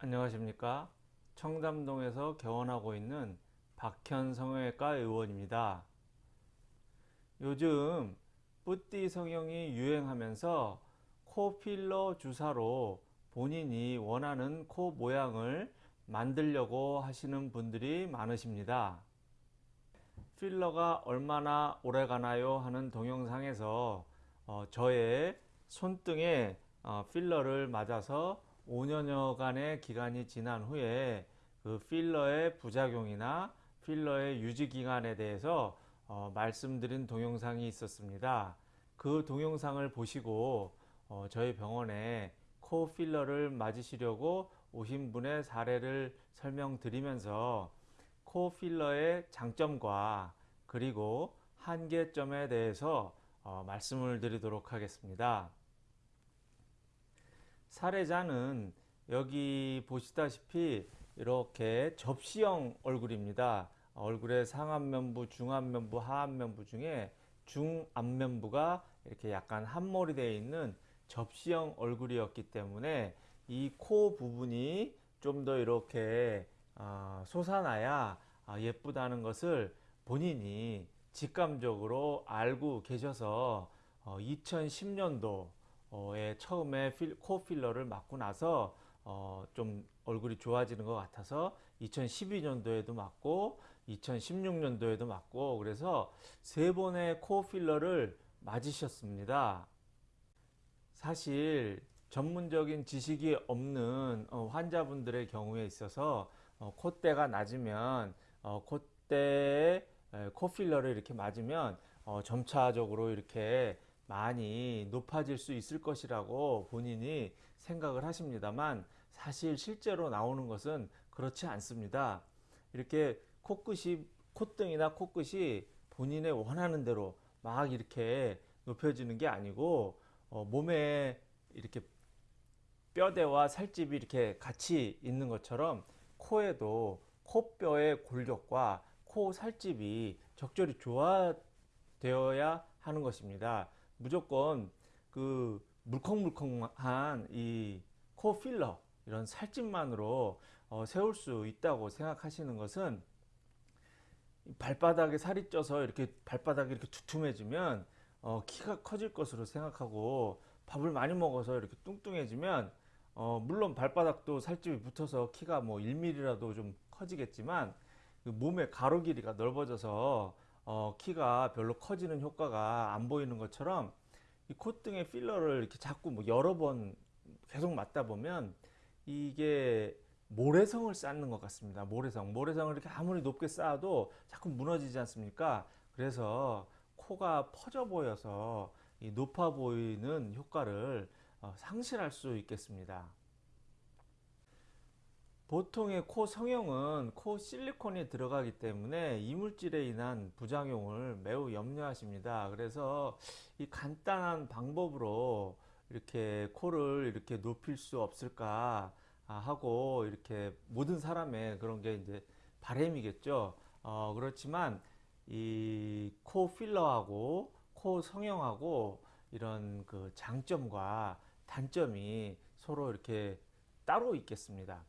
안녕하십니까? 청담동에서 개원하고 있는 박현 성형외과 의원입니다. 요즘 뿌띠 성형이 유행하면서 코 필러 주사로 본인이 원하는 코 모양을 만들려고 하시는 분들이 많으십니다. 필러가 얼마나 오래 가나요? 하는 동영상에서 어, 저의 손등에 어, 필러를 맞아서 5년여간의 기간이 지난 후에 그 필러의 부작용이나 필러의 유지 기간에 대해서 어, 말씀드린 동영상이 있었습니다. 그 동영상을 보시고 어, 저희 병원에 코 필러를 맞으시려고 오신 분의 사례를 설명드리면서 코 필러의 장점과 그리고 한계점에 대해서 어, 말씀을 드리도록 하겠습니다. 사례자는 여기 보시다시피 이렇게 접시형 얼굴입니다. 얼굴의 상안면부, 중안면부, 하안면부 중에 중안면부가 이렇게 약간 한몰이 되어 있는 접시형 얼굴이었기 때문에 이 코 부분이 좀 더 이렇게 어, 솟아나야 아, 예쁘다는 것을 본인이 직감적으로 알고 계셔서 2010년도 에 처음에 필, 코 필러를 맞고 나서 어, 좀 얼굴이 좋아지는 것 같아서 2012년도에도 맞고 2016년도에도 맞고 그래서 세 번의 코 필러를 맞으셨습니다. 사실 전문적인 지식이 없는 어, 환자분들의 경우에 있어서 어, 콧대가 낮으면 어, 콧대에 코 필러를 이렇게 맞으면 어, 점차적으로 이렇게 많이 높아질 수 있을 것이라고 본인이 생각을 하십니다만 사실 실제로 나오는 것은 그렇지 않습니다. 이렇게 코끝이 콧등이나 코끝이 본인의 원하는 대로 막 이렇게 높여지는 게 아니고 어, 몸에 이렇게 뼈대와 살집이 이렇게 같이 있는 것처럼 코에도 코뼈의 골격과 코 살집이 적절히 조화되어야 하는 것입니다. 무조건 그 물컹물컹한 이 코 필러 이런 살집만으로 어, 세울 수 있다고 생각하시는 것은 발바닥에 살이 쪄서 이렇게 발바닥이 이렇게 두툼해지면 어, 키가 커질 것으로 생각하고 밥을 많이 먹어서 이렇게 뚱뚱해지면 어, 물론 발바닥도 살집이 붙어서 키가 뭐 1mm라도 좀 커지겠지만 그 몸의 가로 길이가 넓어져서 어, 키가 별로 커지는 효과가 안 보이는 것처럼 이 콧등에 필러를 이렇게 자꾸 뭐 여러 번 계속 맞다 보면 이게 모래성을 쌓는 것 같습니다. 모래성. 모래성을 이렇게 아무리 높게 쌓아도 자꾸 무너지지 않습니까? 그래서 코가 퍼져 보여서 높아 보이는 효과를 어, 상실할 수 있겠습니다. 보통의 코 성형은 코 실리콘이 들어가기 때문에 이물질에 인한 부작용을 매우 염려하십니다. 그래서 이 간단한 방법으로 이렇게 코를 이렇게 높일 수 없을까 하고 이렇게 모든 사람의 그런 게 이제 바램이겠죠. 어, 그렇지만 이 코 필러하고 코 성형하고 이런 그 장점과 단점이 서로 이렇게 따로 있겠습니다.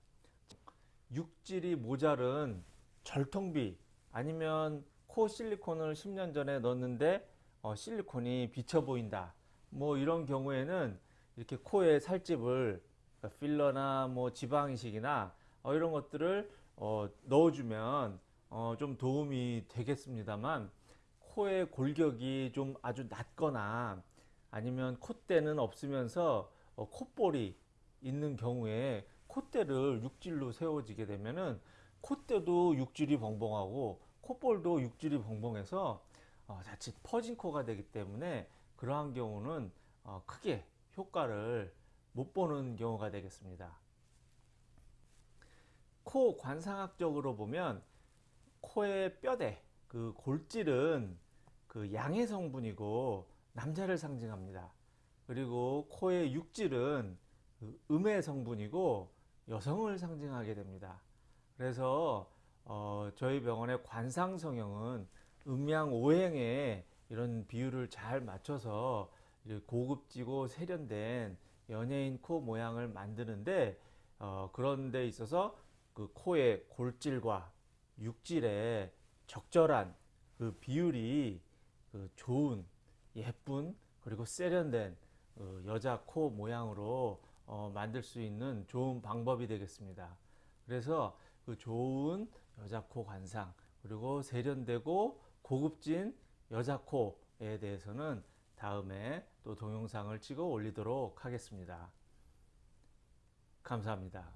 육질이 모자른 절통비 아니면 코 실리콘을 10년 전에 넣었는데 어, 실리콘이 비쳐 보인다. 뭐 이런 경우에는 이렇게 코에 살집을 그러니까 필러나 뭐 지방 이식이나 어, 이런 것들을 어, 넣어주면 어, 좀 도움이 되겠습니다만 코의 골격이 좀 아주 낮거나 아니면 콧대는 없으면서 어, 콧볼이 있는 경우에 콧대를 육질로 세워지게 되면은 콧대도 육질이 벙벙하고 콧볼도 육질이 벙벙해서 어, 자칫 퍼진 코가 되기 때문에 그러한 경우는 어, 크게 효과를 못 보는 경우가 되겠습니다. 코 관상학적으로 보면 코의 뼈대 그 골질은 그 양의 성분이고 남자를 상징합니다. 그리고 코의 육질은 그 음의 성분이고 여성을 상징하게 됩니다. 그래서 어, 저희 병원의 관상 성형은 음양 오행에 이런 비율을 잘 맞춰서 고급지고 세련된 연예인 코 모양을 만드는데 어, 그런 데 있어서 그 코의 골질과 육질의 적절한 그 비율이 그 좋은 예쁜 그리고 세련된 그 여자 코 모양으로 어, 만들 수 있는 좋은 방법이 되겠습니다. 그래서 그 좋은 여자 코 관상 그리고 세련되고 고급진 여자 코에 대해서는 다음에 또 동영상을 찍어 올리도록 하겠습니다. 감사합니다.